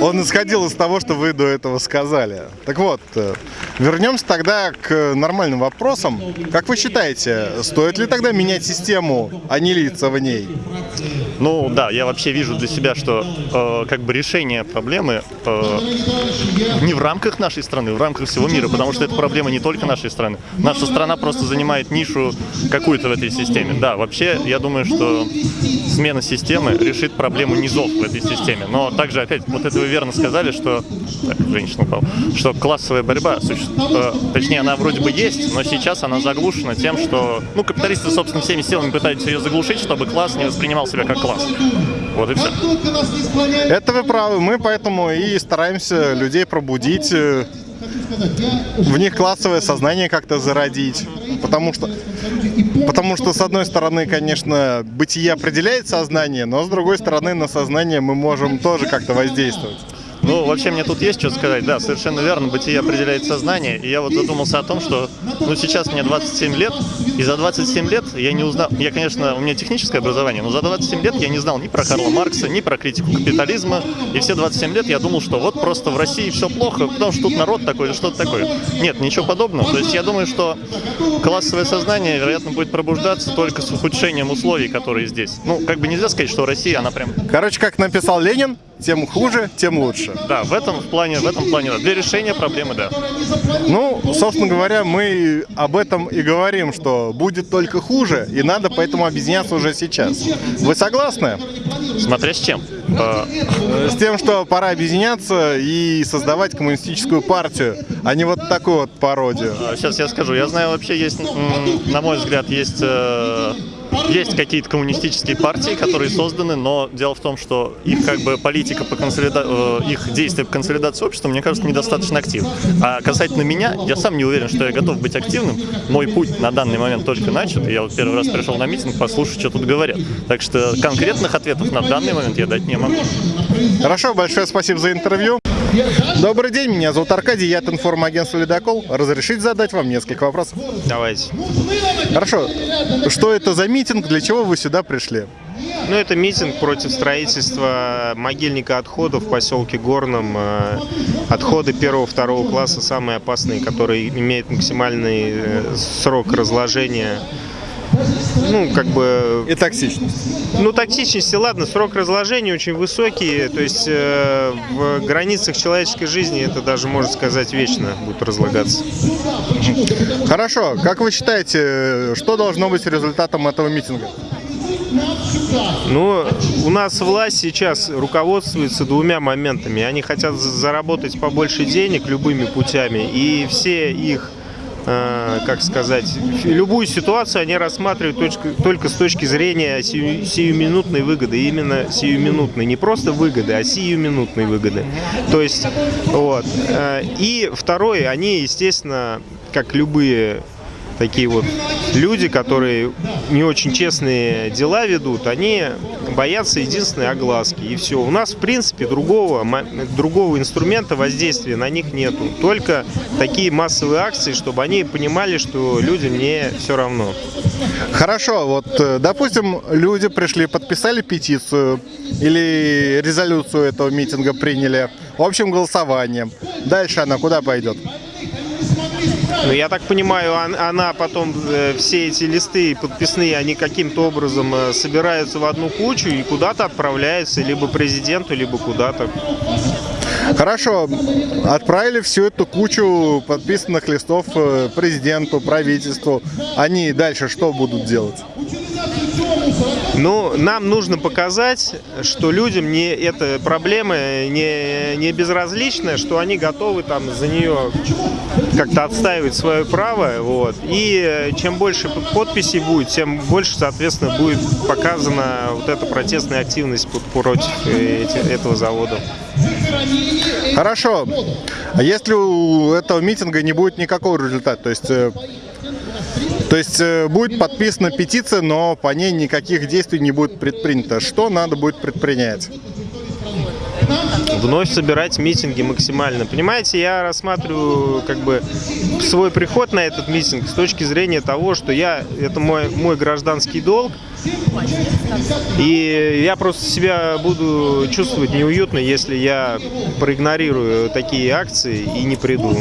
он исходил из того, что вы до этого сказали. Так вот, э, вернемся тогда к нормальным вопросам. Как вы считаете, стоит ли тогда менять систему, а не лица в ней? Ну да, я вообще вижу для себя, что э, как бы решение проблемы э, не в рамках нашей страны, в рамках всего мира, потому что это проблема не только нашей страны. Наша страна просто занимает нишу какую-то в этой системе. Да, вообще я думаю, что смена системы решит проблему низов в этой системе. Но также опять, вот это вы верно сказали, что так, женщина упала, что классовая борьба, суще- э, точнее, она вроде бы есть, но сейчас она заглушена тем, что, ну, капиталисты, собственно, всеми силами пытаются ее заглушить, чтобы класс не воспринимал себя как класс. Вот и все. Это вы правы. Мы поэтому и стараемся людей пробудить, э, в них классовое сознание как-то зародить. Потому что, потому что, с одной стороны, конечно, бытие определяет сознание, но с другой стороны, на сознание мы можем тоже как-то воздействовать. Ну, вообще мне тут есть что сказать. Да, совершенно верно, бытие определяет сознание. И я вот задумался о том, что, ну, сейчас мне 27 лет, и за 27 лет я не узнал... Я, конечно, у меня техническое образование, но за 27 лет я не знал ни про Карла Маркса, ни про критику капитализма. И все 27 лет я думал, что вот просто в России все плохо, потому что тут народ такой или что-то такое. Нет, ничего подобного. То есть я думаю, что классовое сознание, вероятно, будет пробуждаться только с ухудшением условий, которые здесь. Ну, как бы нельзя сказать, что Россия, она прям Короче, как написал Ленин, тем хуже, тем лучше. Да, в этом плане, в этом плане, да. Для решения проблемы, да. Ну, собственно говоря, мы об этом и говорим, что будет только хуже, и надо поэтому объединяться уже сейчас. Вы согласны? Смотря с чем. Э, С тем, что пора объединяться и создавать коммунистическую партию, а не вот такую вот пародию. Сейчас я скажу. Я знаю, вообще есть, на мой взгляд, есть, э, есть какие-то коммунистические партии, которые созданы, но дело в том, что их как бы политика по консолида... э, их действия по консолидации общества, мне кажется, недостаточно активны. А касательно меня, я сам не уверен, что я готов быть активным. Мой путь на данный момент только начат. и Я вот первый раз пришел на митинг послушать, что тут говорят. Так что конкретных ответов на данный момент я дать не могу. Хорошо, большое спасибо за интервью. Добрый день, меня зовут Аркадий, я от информагентства «Ледокол». Разрешите задать вам несколько вопросов? Давайте. Хорошо, что это за митинг, для чего вы сюда пришли? Ну, это митинг против строительства могильника отходов в поселке Горном. Э, Отходы первого-второго класса самые опасные, которые имеют максимальный э, срок разложения. Ну, как бы... И токсичность. Ну, токсичности, ладно, срок разложения очень высокий, то есть э, в границах человеческой жизни это даже, можно сказать, вечно будет разлагаться. Хорошо, как вы считаете, что должно быть результатом этого митинга? Ну, у нас власть сейчас руководствуется двумя моментами. Они хотят за- заработать побольше денег любыми путями, и все их, как сказать, любую ситуацию они рассматривают точка- только с точки зрения сию- сиюминутной выгоды. Именно сиюминутной. Не просто выгоды, а сиюминутной выгоды. То есть, вот. Э, И второе, они, естественно, как любые такие вот люди, которые не очень честные дела ведут, они боятся единственной огласки. И все. У нас, в принципе, другого, другого инструмента воздействия на них нету. Только такие массовые акции, чтобы они понимали, что людям не все равно. Хорошо, вот, э, допустим, люди пришли, подписали петицию или резолюцию этого митинга приняли общим голосованием. Дальше она куда пойдет? Ну, я так понимаю, он- она потом, э, все эти листы подписные, они каким-то образом э, собираются в одну кучу и куда-то отправляются, либо президенту, либо куда-то. Хорошо, отправили всю эту кучу подписанных листов э, президенту, правительству. Они дальше что будут делать? Ну, нам нужно показать, что людям не эта проблема не, не безразлична, что они готовы там за нее как-то отстаивать свое право. Вот. И э, чем больше подписей будет, тем больше, соответственно, будет показана вот эта протестная активность против э, этого завода. Хорошо. А если у этого митинга не будет никакого результата, то есть, э, то есть э, будет подписана петиция, но по ней никаких действий не будет предпринято, что надо будет предпринять? Вновь собирать митинги максимально. Понимаете, я рассматриваю как бы свой приход на этот митинг с точки зрения того, что я это мой мой гражданский долг, и я просто себя буду чувствовать неуютно, если я проигнорирую такие акции и не приду.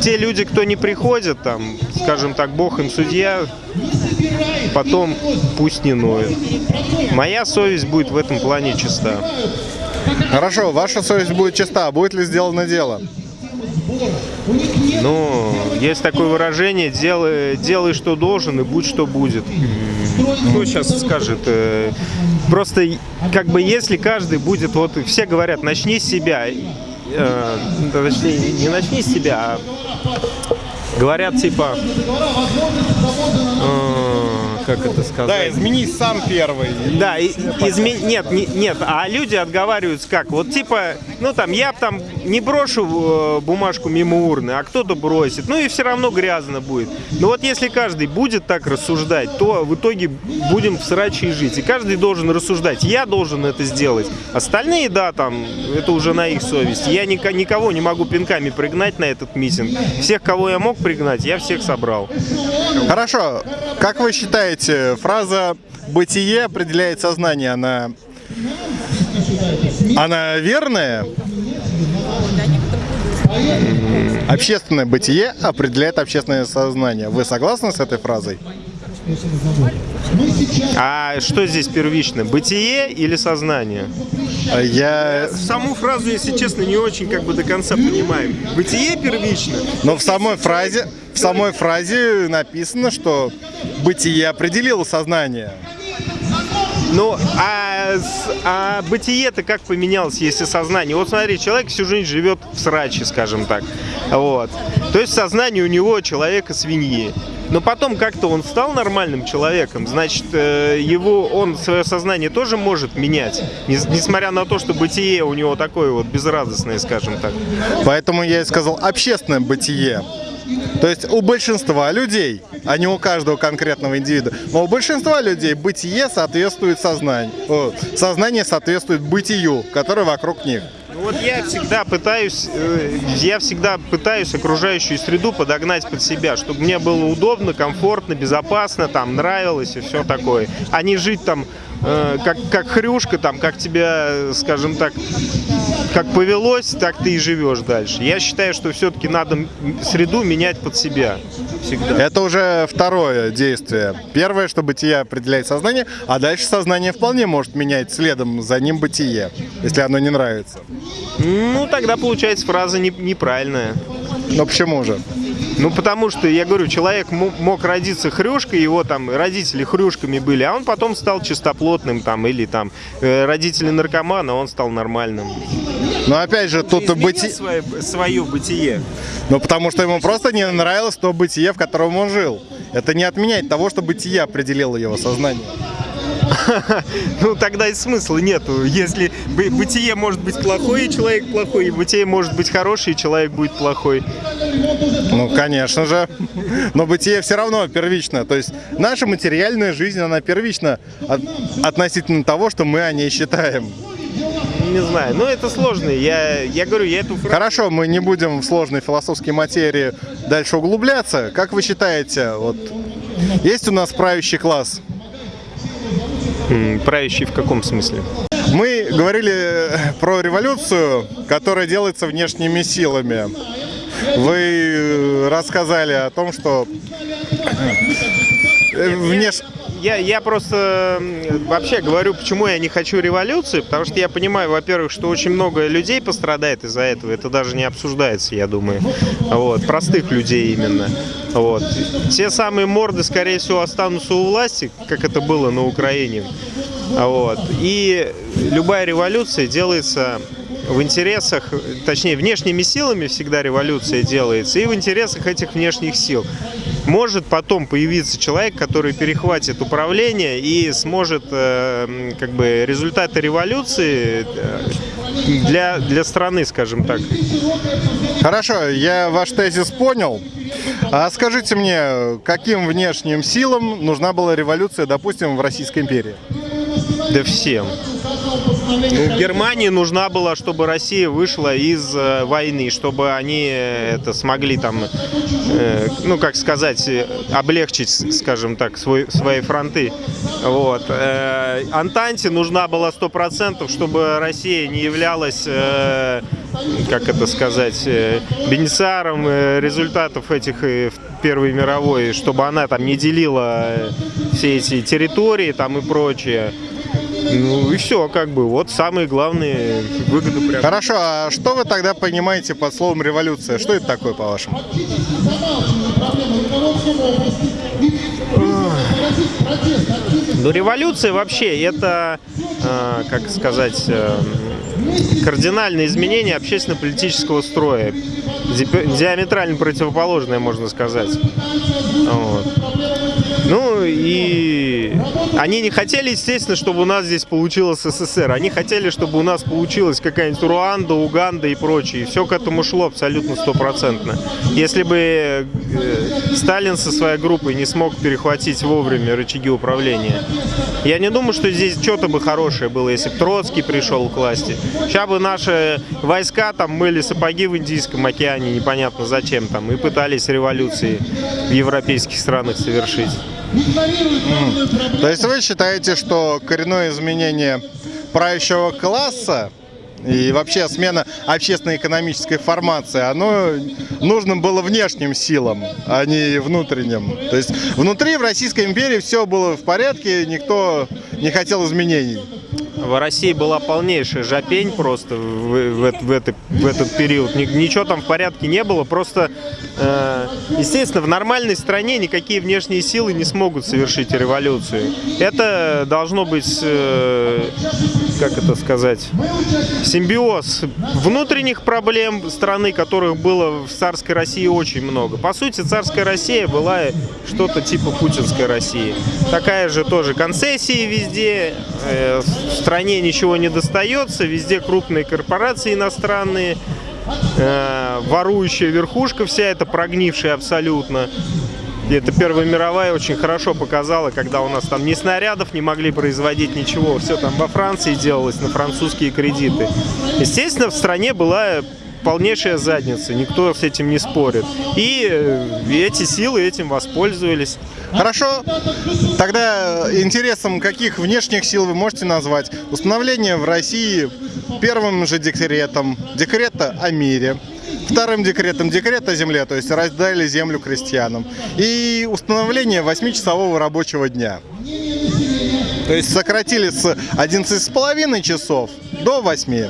Те люди, кто не приходят, там, скажем так, Бог им судья, потом пусть не ноют. Моя совесть будет в этом плане чиста. Хорошо, ваша совесть будет чиста, будет ли сделано дело? Ну, есть такое выражение, делай, делай что должен и будь что будет. Кто сейчас скажет? э, Просто как бы если каждый будет, вот все говорят, начни с себя, э, точнее, не начни с себя, а говорят типа, э, как это сказать? изменись сам первый. Да, и, изме- нет, не- нет, а люди отговариваются как? Вот типа, ну там, я там не брошу э, бумажку мимо урны, а кто-то бросит, ну и все равно грязно будет. Но вот если каждый будет так рассуждать, то в итоге будем в сраче и жить. И каждый должен рассуждать, я должен это сделать. Остальные, да, там, это уже на их совесть. Я никого не могу пинками пригнать на этот митинг. Всех, кого я мог пригнать, я всех собрал. Хорошо, как вы считаете, фраза «бытие определяет сознание», она, она верная? Общественное бытие определяет общественное сознание. Вы согласны с этой фразой? А что здесь первично, бытие или сознание? А Я... Саму фразу, если честно, не очень как бы до конца понимаю. Бытие первично. Но в самой фразе, в самой фразе написано, что бытие определило сознание. Ну, а, а бытие-то как поменялось, если сознание? Вот смотри, человек всю жизнь живет в сраче, скажем так. Вот. То есть сознание у него человека свиньи. Но потом как-то он стал нормальным человеком, значит, э, его, он свое сознание тоже может менять, нес- несмотря на то, что бытие у него такое вот безрадостное, скажем так. Поэтому я и сказал общественное бытие. То есть у большинства людей, а не у каждого конкретного индивида, но у большинства людей бытие соответствует сознанию. О, сознание соответствует бытию, которое вокруг них. Ну вот я всегда пытаюсь, э, я всегда пытаюсь окружающую среду подогнать под себя, чтобы мне было удобно, комфортно, безопасно, там нравилось и все такое. А не жить там э, как, как хрюшка, там, как тебя, э, скажем так, как повелось, так ты и живешь дальше. Я считаю, что все-таки надо среду менять под себя. Всегда. Это уже второе действие. Первое, что бытие определяет сознание, а дальше сознание вполне может менять следом за ним бытие, если оно не нравится. Ну, тогда получается фраза не- неправильная. Но почему же? Ну, потому что, я говорю, человек мо- мог родиться хрюшкой, его там родители хрюшками были, а он потом стал чистоплотным там, или там э, родители наркомана, он стал нормальным. Но опять же, тут бытие... свое, свое бытие. Ну, потому что ему просто не нравилось то бытие, в котором он жил. Это не отменяет того, что бытие определило его сознание. Ну, тогда и смысла нету. Если бы- бытие может быть плохое, и человек плохой, и бытие может быть хороший, и человек будет плохой. Ну, конечно же. Но бытие все равно первично. То есть наша материальная жизнь, она первична от- относительно того, что мы о ней считаем. Не знаю, но это сложно. Я, я говорю, я эту фразу... Хорошо, мы не будем в сложной философской материи дальше углубляться. Как вы считаете, вот есть у нас правящий класс? Правящий в каком смысле? Мы говорили про революцию, которая делается внешними силами. Вы э, рассказали о том, что э, внеш... Я, я просто вообще говорю, почему я не хочу революции, потому что я понимаю, во-первых, что очень много людей пострадает из-за этого, это даже не обсуждается, я думаю, вот, простых людей именно, вот. Те самые морды, скорее всего, останутся у власти, как это было на Украине, вот, и любая революция делается в интересах, точнее, внешними силами всегда революция делается, и в интересах этих внешних сил. Может потом появиться человек, который перехватит управление и сможет э, как бы результаты революции э, для, для страны, скажем так. Хорошо, я ваш тезис понял. А скажите мне, каким внешним силам нужна была революция, допустим, в Российской империи? Да всем. Ну, Германии нужна была, чтобы Россия вышла из э, войны, чтобы они э, это смогли там, э, ну как сказать, э, облегчить, скажем так, свой, свои фронты. Вот. Э, Антанте нужна была сто процентов, чтобы Россия не являлась, э, как это сказать, бенефициаром результатов этих Первой мировой, чтобы она там не делила все эти территории там и прочее. Ну и все, как бы, вот самые главные выгоды прям. Хорошо, а что вы тогда понимаете под словом революция? Что это такое, по-вашему? Ну, революция вообще это, э, как сказать, э, кардинальное изменение общественно-политического строя. Ди- Диаметрально противоположное, можно сказать. Вот. Ну и они не хотели, естественно, чтобы у нас здесь получилось СССР. Они хотели, чтобы у нас получилась какая-нибудь Руанда, Уганда и прочее. И все к этому шло абсолютно стопроцентно. Если бы э, Сталин со своей группой не смог перехватить вовремя рычаги управления, я не думаю, что здесь что-то бы хорошее было, если бы Троцкий пришел к власти. Сейчас бы наши войска там мыли сапоги в Индийском океане, непонятно зачем там, и пытались революции в европейских странах совершить. То есть вы считаете, что коренное изменение правящего класса и вообще смена общественно-экономической формации, оно нужно было внешним силам, а не внутренним. То есть внутри в Российской империи все было в порядке, никто не хотел изменений. В России была полнейшая жопень просто в, в, в это- в этот период. Ни- ничего там в порядке не было. Просто, э, естественно, в нормальной стране никакие внешние силы не смогут совершить революцию. Это должно быть, э, как это сказать, симбиоз внутренних проблем страны, которых было в царской России очень много. По сути, царская Россия была что-то типа путинской России. Такая же тоже концессии везде, э, в стране ничего не достается, везде крупные корпорации иностранные, э, ворующая верхушка вся эта, прогнившая абсолютно. И это Первая мировая очень хорошо показала, когда у нас там ни снарядов не могли производить ничего, все там во Франции делалось на французские кредиты. Естественно, в стране была полнейшая задница, никто с этим не спорит. И э, эти силы этим воспользовались. Хорошо. Тогда интересом каких внешних сил вы можете назвать? Установление в России первым же декретом декрета о мире, вторым декретом декрет о земле, то есть раздали землю крестьянам, и установление 8-часового рабочего дня. То есть сократили с 11,5 часов до 8.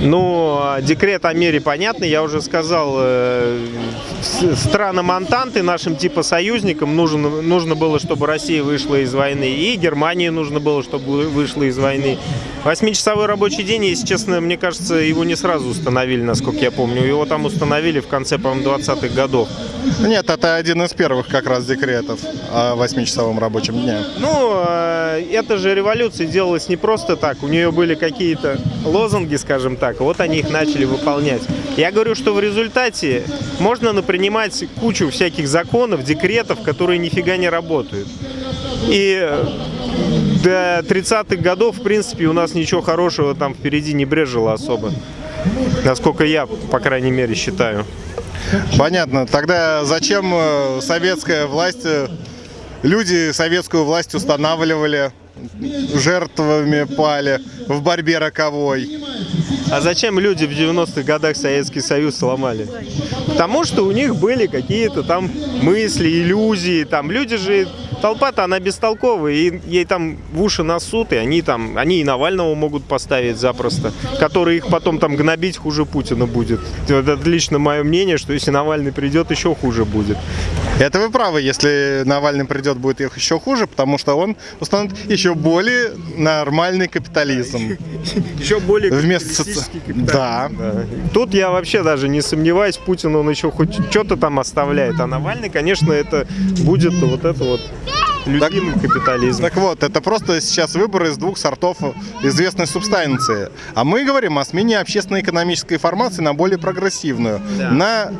Ну, а декрет о мире понятный, я уже сказал, э, странам Антанты, нашим типа союзникам нужно, нужно было, чтобы Россия вышла из войны, и Германии нужно было, чтобы вы- вышла из войны. Восьмичасовой рабочий день, если честно, мне кажется, его не сразу установили, насколько я помню. Его там установили в конце, по-моему, 20-х годов. Нет, это один из первых как раз декретов о восьмичасовом рабочем дне. Ну, э, эта же революция делалась не просто так. У нее были какие-то лозунги, скажем так. Вот они их начали выполнять. Я говорю, что в результате можно напринимать кучу всяких законов, декретов, которые нифига не работают. И до 30-х годов, в принципе, у нас ничего хорошего там впереди не брежило особо. Насколько я, по крайней мере, считаю. Понятно. Тогда зачем э, советская власть, э, люди советскую власть устанавливали, жертвами пали в борьбе роковой? А зачем люди в 90-х годах Советский Союз сломали? Потому что у них были какие-то там мысли, иллюзии. Там люди же, толпа-то она бестолковая, и ей там в уши насут, и они там, они и Навального могут поставить запросто, который их потом там гнобить хуже Путина будет. Это лично мое мнение, что если Навальный придет, еще хуже будет. Это вы правы, если Навальный придет, будет их еще хуже, потому что он установит еще более нормальный капитализм. Еще более Вместо Да. Да. Тут я вообще даже не сомневаюсь, Путин он еще хоть что-то там оставляет, а Навальный, конечно, это будет вот это вот любимый капитализм. Так вот, это просто сейчас выбор из двух сортов известной субстанции. А мы говорим о смене общественно-экономической формации на более прогрессивную, на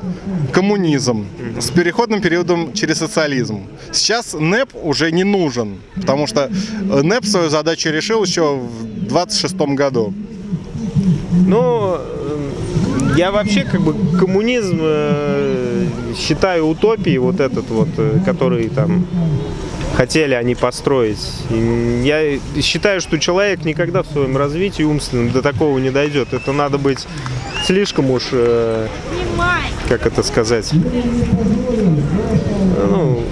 коммунизм с переходным периодом через социализм. Сейчас НЭП уже не нужен, потому что НЭП свою задачу решил еще в 26 году. Ну, я вообще как бы коммунизм э, считаю утопией вот этот вот, э, который там хотели они построить. И я считаю, что человек никогда в своем развитии умственном до такого не дойдет. Это надо быть слишком уж, э, как это сказать, ну,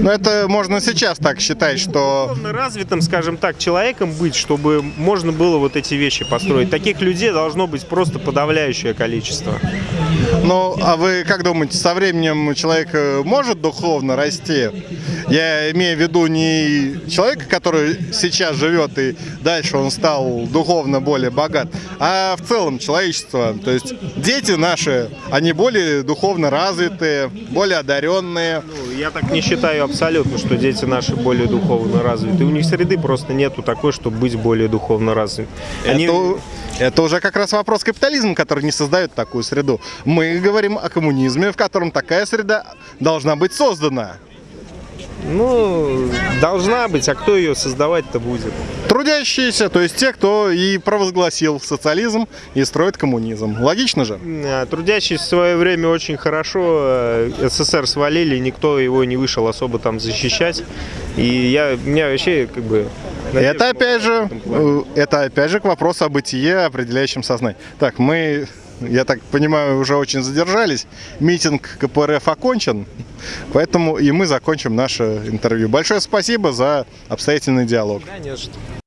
Но это можно сейчас так считать, что духовно развитым, скажем так, человеком быть, чтобы можно было вот эти вещи построить. Таких людей должно быть просто подавляющее количество. Ну, а вы как думаете, со временем человек э, может духовно расти? Я имею в виду не человека, который сейчас живет и дальше он стал духовно более богат, а в целом человечество. То есть дети наши, они более духовно развитые, более одаренные. Ну, Я так не считаю абсолютно, что дети наши более духовно развиты. У них среды просто нету такой, чтобы быть более духовно развитым. Они- Это, это уже как раз вопрос капитализма, который не создает такую среду. Мы говорим о коммунизме, в котором такая среда должна быть создана. Ну, должна быть, а кто ее создавать-то будет? Трудящиеся, то есть те, кто и провозгласил социализм и строит коммунизм. Логично же? А, Трудящиеся в свое время очень хорошо э, СССР свалили, никто его не вышел особо там защищать. И я, меня вообще как бы... надежда Это опять же, э, это опять же к вопросу о бытие, определяющем сознание. Так, мы, я так понимаю, уже очень задержались. Митинг КПРФ окончен, поэтому и мы закончим наше интервью. Большое спасибо за обстоятельный диалог. Что.